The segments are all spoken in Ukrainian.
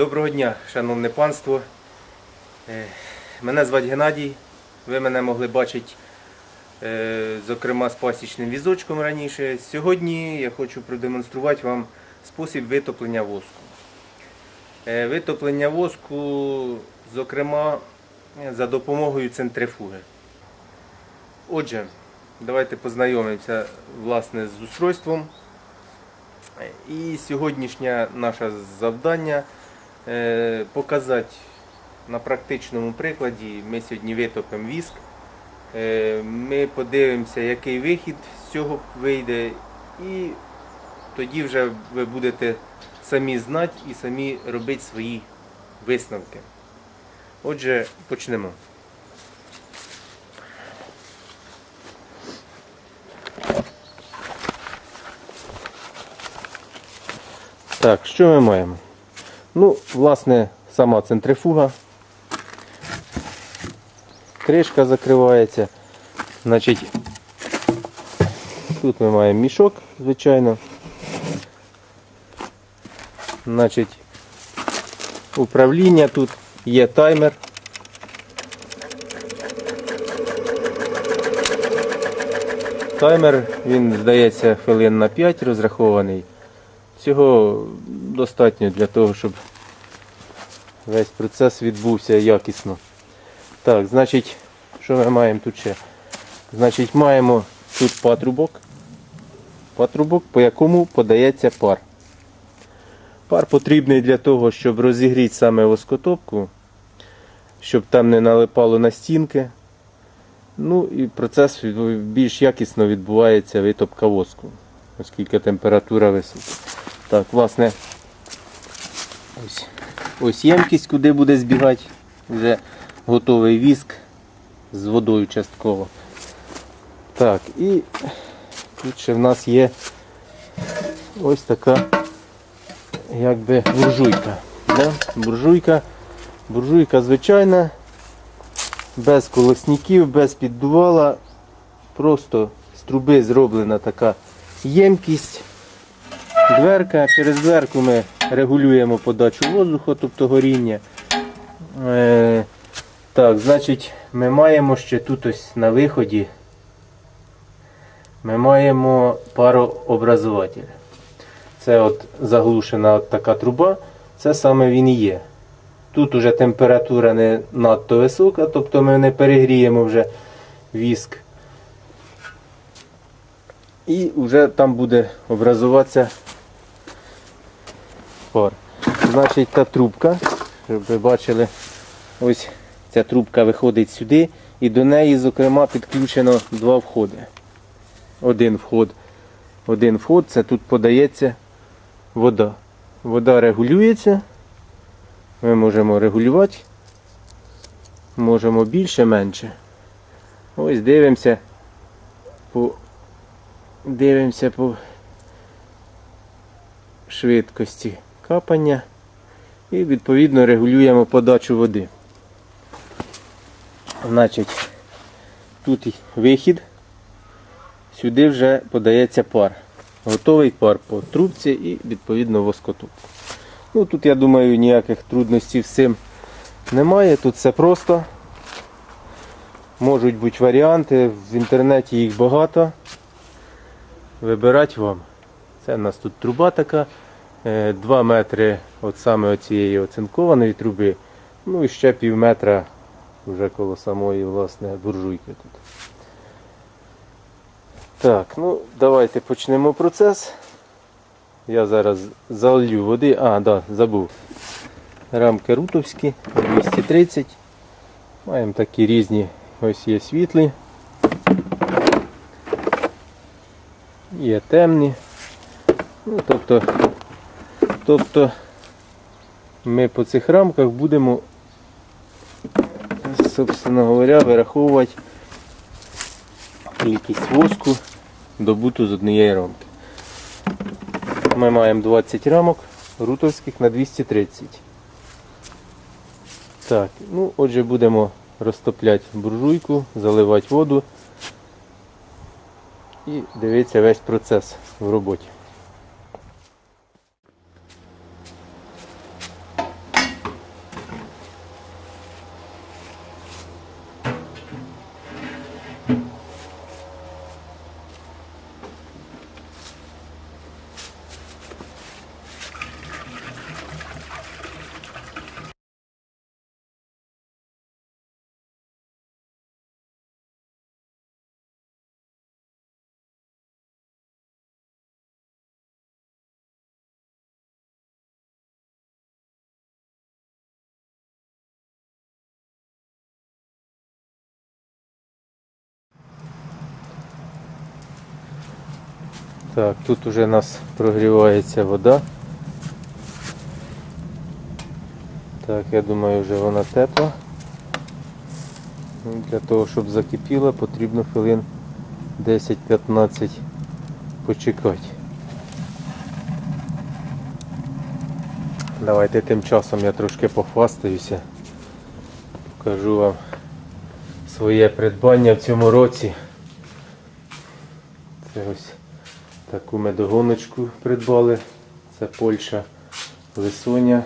Доброго дня, шановне панство. Е, Мене звати Геннадій. Ви мене могли бачити, е, зокрема, з пасічним візочком раніше. Сьогодні я хочу продемонструвати вам спосіб витоплення воску. Е, Витоплення воску, зокрема, за допомогою центрифуги. Отже, давайте познайомимося власне з устройством. І сьогоднішнє наше завдання показати на практичному прикладі. Ми сьогодні витопимо віск. Е, Ми подивимося, який вихід з цього вийде, і тоді вже ви будете самі знати і самі робити свої висновки. Отже, почнемо. Так, що ми маємо? Ну, власне, сама центрифуга. Кришка закривається. Значить, тут ми маємо мішок, звичайно. Значить, управління тут є таймер. Таймер, він здається хвилин на 5 розрахований. Цього достатньо для того, щоб весь процес відбувся якісно. Так, значить, що ми маємо тут ще? Значить, маємо тут патрубок. Патрубок, по якому подається пар. Пар потрібний для того, щоб розігріти саме воскотопку, щоб там не налипало на стінки. Ну і процес більш якісно відбувається витопка воску, оскільки температура висока. Так, власне, ось, ось ємкість, куди буде збігати вже готовий віск з водою частково. Так, і тут ще в нас є ось така якби буржуйка. Да? Буржуйка, буржуйка звичайна, без колосніків, без піддувала, просто з труби зроблена така ємкість. Дверка, через дверку ми регулюємо подачу воздуху, тобто горіння. Е, так, значить, ми маємо ще тут ось на виході. Ми маємо парообразователь. Це от заглушена от така труба, це саме він і є. Тут уже температура не надто висока, тобто ми не перегріємо вже віск. І вже там буде образуватися пар. Значить, та трубка, щоб ви бачили, ось ця трубка виходить сюди, і до неї, зокрема, підключено два входи. Один вход. Один вход, це тут подається вода. Вода регулюється. Ми можемо регулювати. Можемо більше, менше. Ось дивимося по дивимося по швидкості капання і відповідно регулюємо подачу води. Значить, тут вихід, сюди вже подається пар. Готовий пар по трубці і відповідно воскотуп. Ну, тут, я думаю, ніяких трудностей з цим немає. Тут все просто. Можуть бути варіанти, в інтернеті їх багато. Вибирати вам. Це в нас тут труба така. 2 метри от саме цієї оцинкованої труби. Ну і ще пів метра вже коло самої власне буржуйки тут. Так, ну давайте почнемо процес. Я зараз залью води. А, да, забув. Рамки рутовські 230. Маємо такі різні, ось є світлі. Є темні. Ну, тобто, тобто ми по цих рамках будемо, собственно говоря, вираховувати кількість воску добуту з однієї рамки. Ми маємо 20 рамок рутовських на 230. Так, ну отже будемо розтопляти буржуйку, заливати воду і дивитися весь процес в роботі. Так, тут уже у нас прогрівається вода. Так, я думаю, вже вона тепла. Ну, Для того, щоб закипіла, потрібно хвилин 10-15 почекати. Давайте тим часом я трошки похвастаюся. Покажу вам своє придбання в цьому році. Це ось таку медогоночку придбали. Це Польща Лисоня,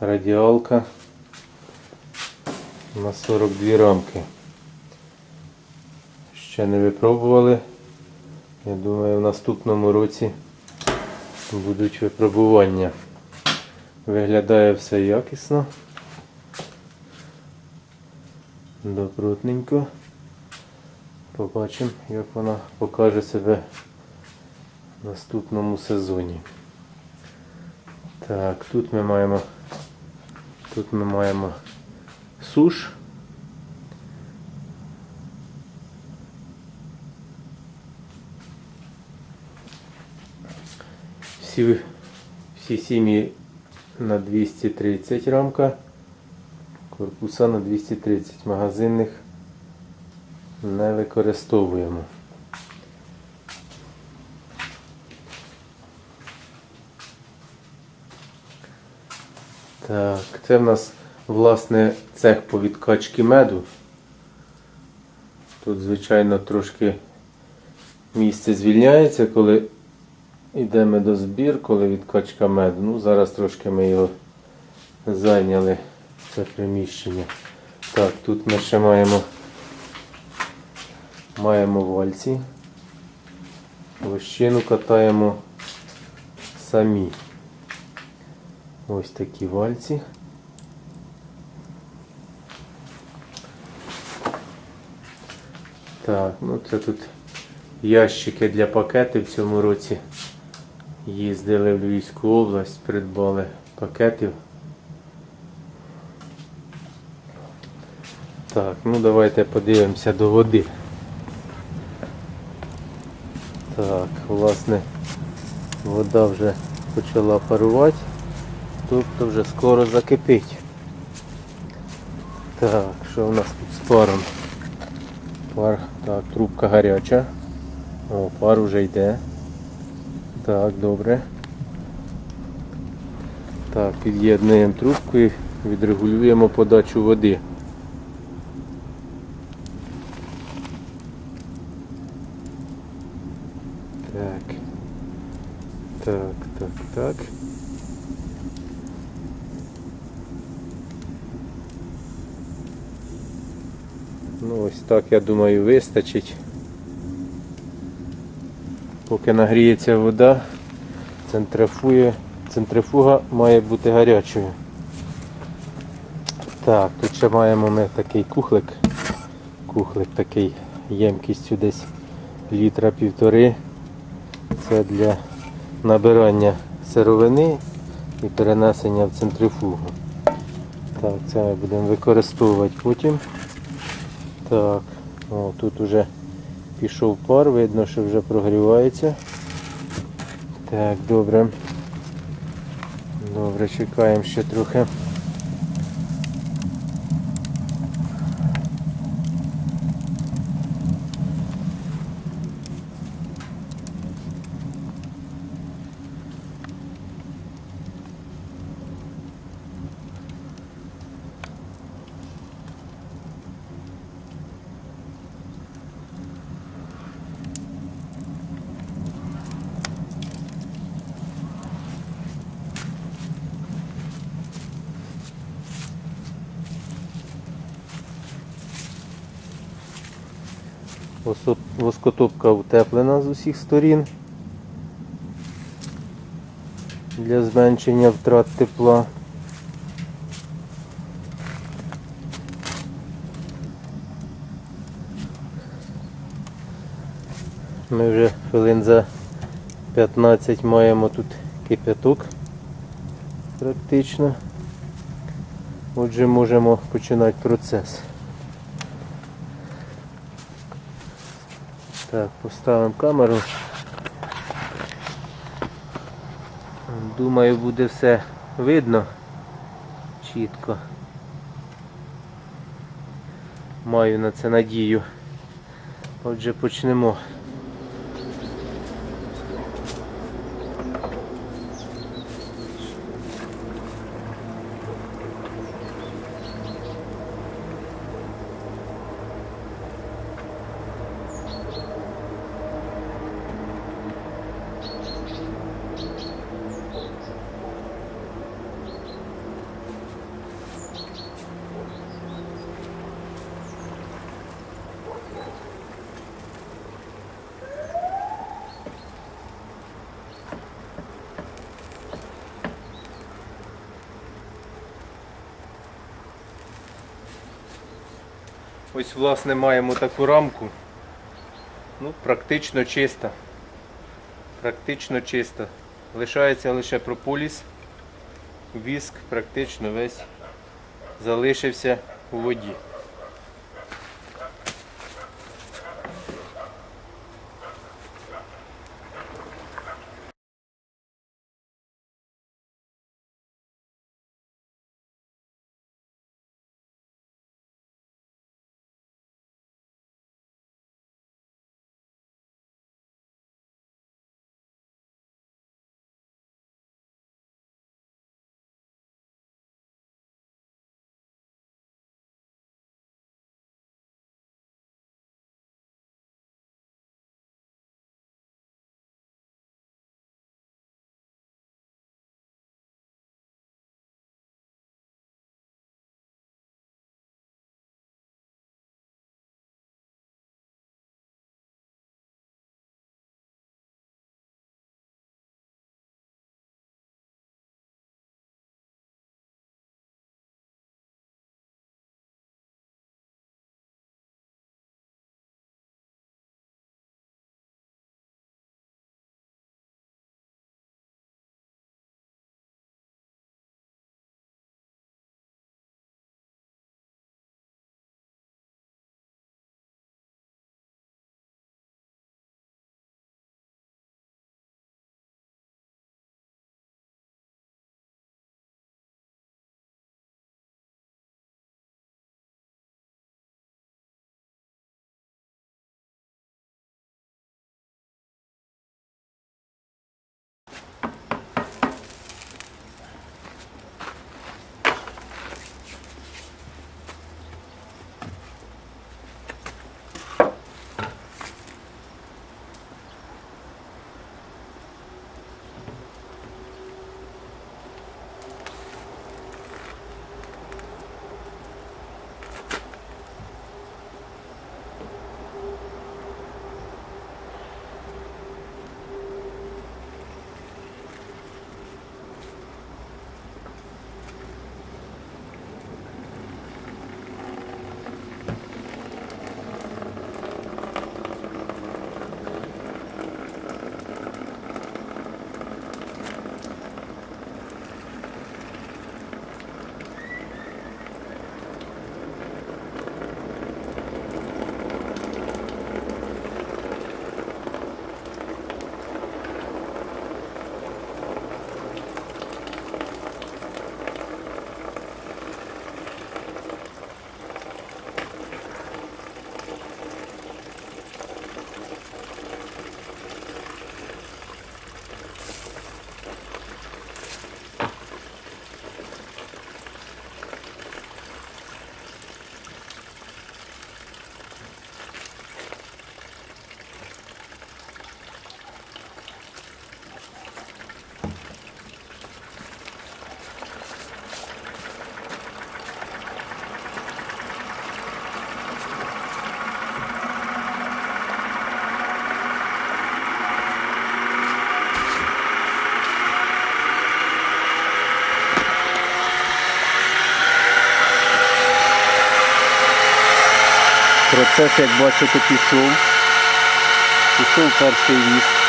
радіалка на 42 рамки. Ще не випробували. Я думаю, в наступному році будуть випробування. Виглядає все якісно. Добротненько. Побачимо, як вона покаже себе наступному сезоні. Так, тут ми маємо тут ми маємо суш. Всі, всі сім'ї на 230 рамка, корпуса на 230 магазинних не використовуємо. Так, це в нас власне цех по відкачці меду. Тут, звичайно, трошки місце звільняється, коли йде медозбір, коли відкачка меду. Ну, зараз трошки ми його зайняли, це приміщення. Так, тут ми ще маємо, маємо вальці. Лощину катаємо самі. Ось такі вальці. Так, ну це тут ящики для пакетів в цьому році. Їздили в Львівську область, придбали пакетів. Так, ну давайте подивимося до води. Так, власне, вода вже почала парувати, тобто вже скоро закипить. Так, що в нас тут з паром? Пар, так, трубка гаряча. О, пар вже йде. Так, добре. Так, під'єднуємо трубку і відрегулюємо подачу води. Так. Так, так, так. Ну ось так, я думаю, вистачить. Поки нагріється вода, центрифує, центрифуга має бути гарячою. Так, тут ще маємо ми такий кухлик. Кухлик такий ємкістю десь літра півтори. Це для набирання сировини і перенесення в центрифугу. Так, це ми будемо використовувати потім. Так, о, тут вже пішов пар, видно, що вже прогрівається. Так, добре. Добре, чекаємо ще трохи. Воскотопка утеплена з усіх сторін для зменшення втрат тепла. Ми вже хвилин за 15 маємо тут кипяток практично. Отже, можемо починати процес. Так, поставимо камеру. Думаю, буде все видно чітко. Маю на це надію. Отже, почнемо. Ось, власне, маємо таку рамку. Ну, практично чиста. Практично чиста. Лишається лише прополіс. Віск практично весь залишився у воді. Процес, як бачите, пішов. Пішов перший віск.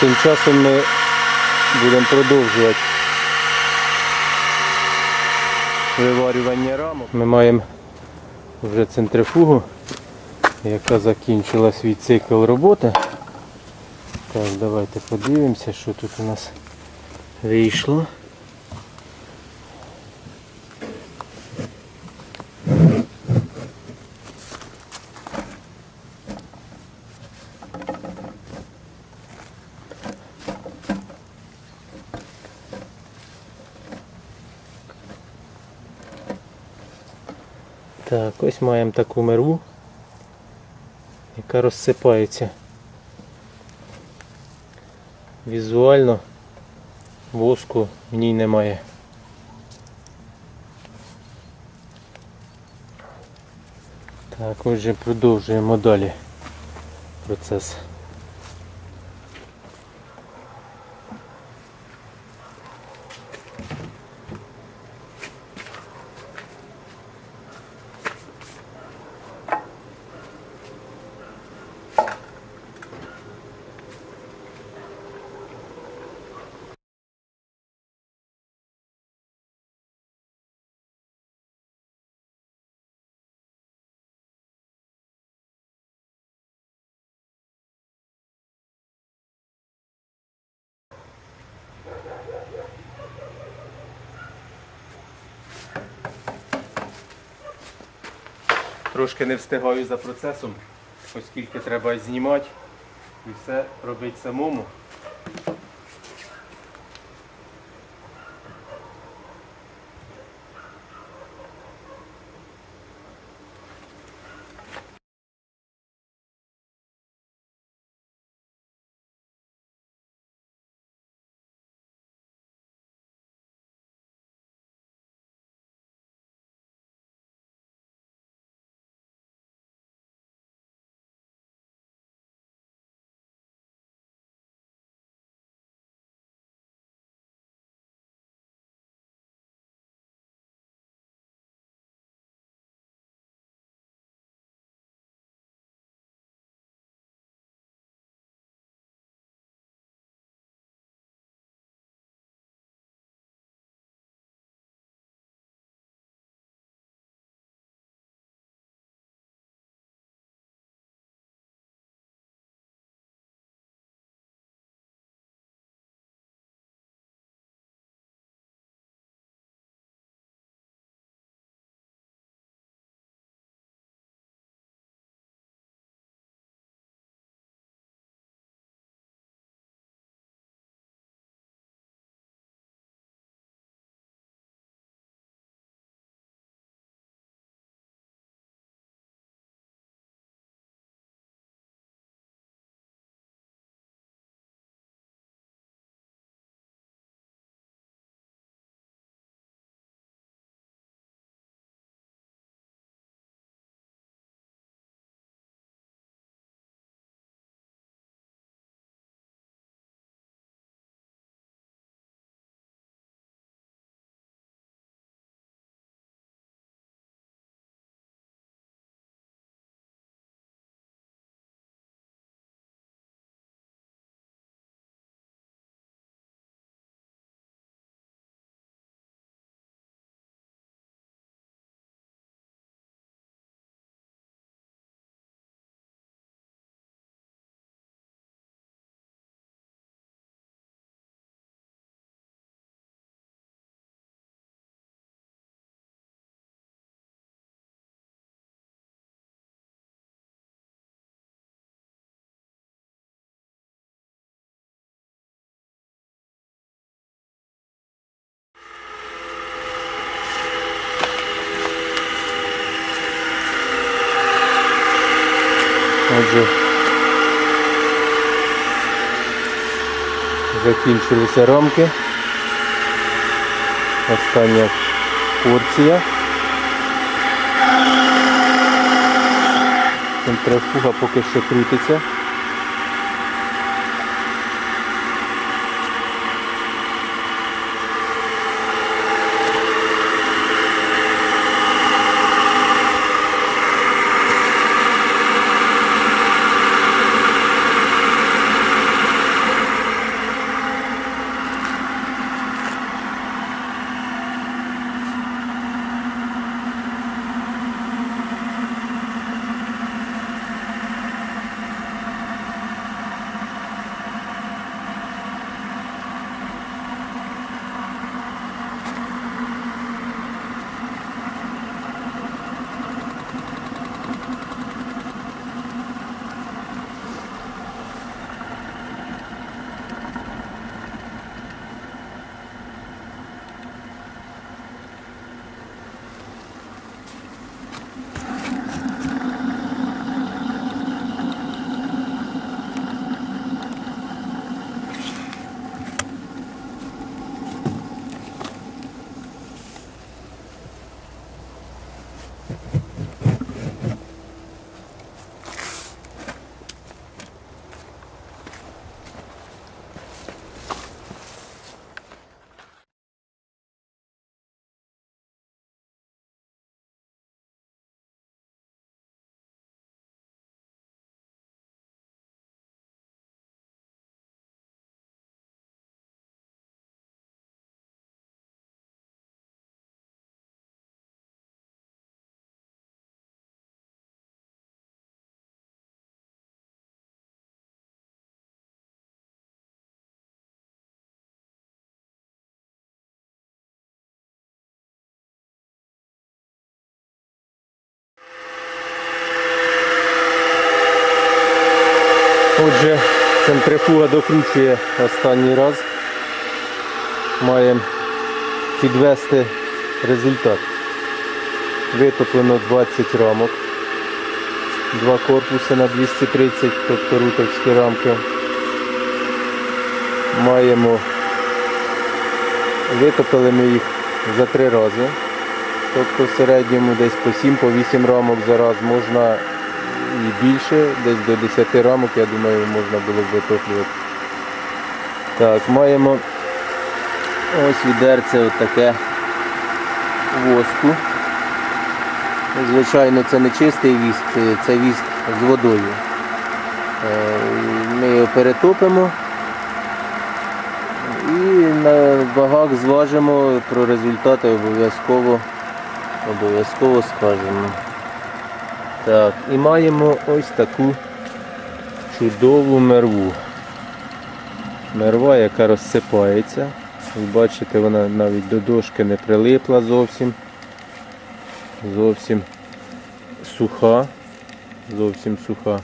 Тим часом ми будемо продовжувати виварювання рамок. Ми маємо вже центрифугу, яка закінчила свій цикл роботи. Так, давайте подивимося, що тут у нас вийшло. Так, ось маємо таку мерву, яка розсипається. Візуально воску в ній немає. Так, отже, продовжуємо далі процес. Трошки не встигаю за процесом, оскільки треба знімати і все робити самому. Закінчилися рамки. Остання порція. Центрифуга поки що крутиться. Отже, центрифуга докручує останній раз. Маємо підвести результат. Витоплено 20 рамок. Два корпуси на 230, тобто рутовські рамки. Маємо, витопили ми їх за три рази. Тобто в середньому десь по 7-8 рамок за раз можна і більше, десь до 10 рамок, я думаю, можна було б витоплювати. Так, маємо ось відерце отаке воску. Звичайно, це не чистий віск, це- віск з водою. Е, Ми його перетопимо і на вагах зважимо про результати обов'язково обов'язково скажемо. Так, і маємо ось таку чудову мерву. Мерва, яка розсипається. Ви бачите, вона навіть до дошки не прилипла зовсім. Зовсім суха. Зовсім суха.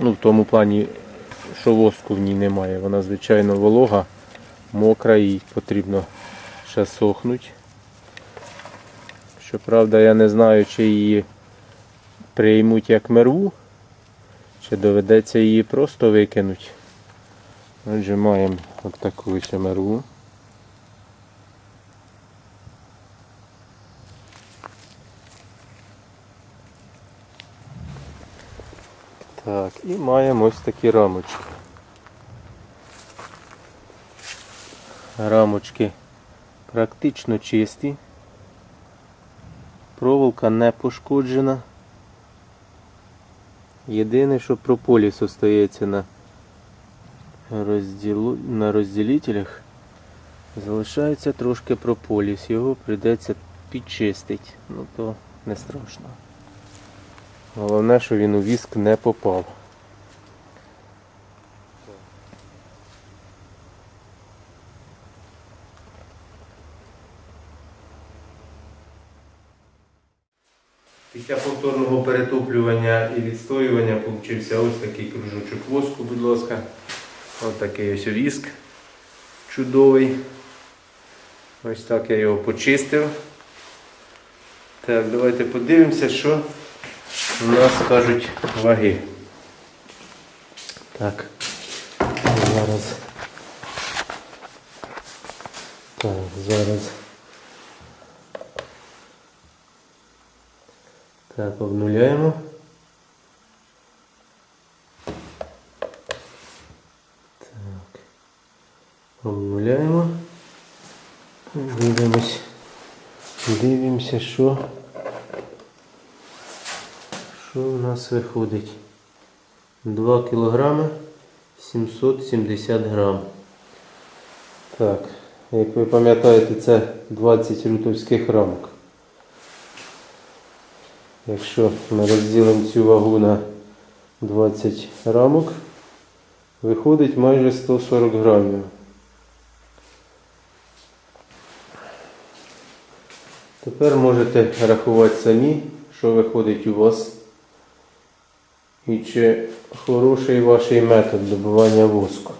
Ну, в тому плані, що воску в ній немає. Вона, звичайно, волога, мокра, їй потрібно ще сохнути. Щоправда, я не знаю, чи її приймуть як мерву, чи доведеться її просто викинути. Отже, маємо от таку ще мерву. Так, і маємо ось такі рамочки. Рамочки практично чисті. Проволока не пошкоджена. Єдине, що прополіс остається на, розділу... на розділителях, залишається трошки прополіс. Його прийдеться підчистити. Ну то не страшно. Головне, що він у віск не попав. Після повторного перетоплювання і відстоювання получився ось такий кружочок воску, будь ласка. Ось такий ось віск чудовий. Ось так я його почистив. Так, давайте подивимося, що у нас кажуть ваги. Так, зараз. Так, зараз. Так, обнуляємо. Так. Обнуляємо. Дивимось. Дивимося, що. Що у нас виходить? 2 кілограми 770 грам. Так, як ви пам'ятаєте, це 20 рутовських рамок. Якщо ми розділимо цю вагу на 20 рамок, виходить майже 140 грамів. Тепер можете рахувати самі, що виходить у вас. І чи хороший ваш метод добування воску.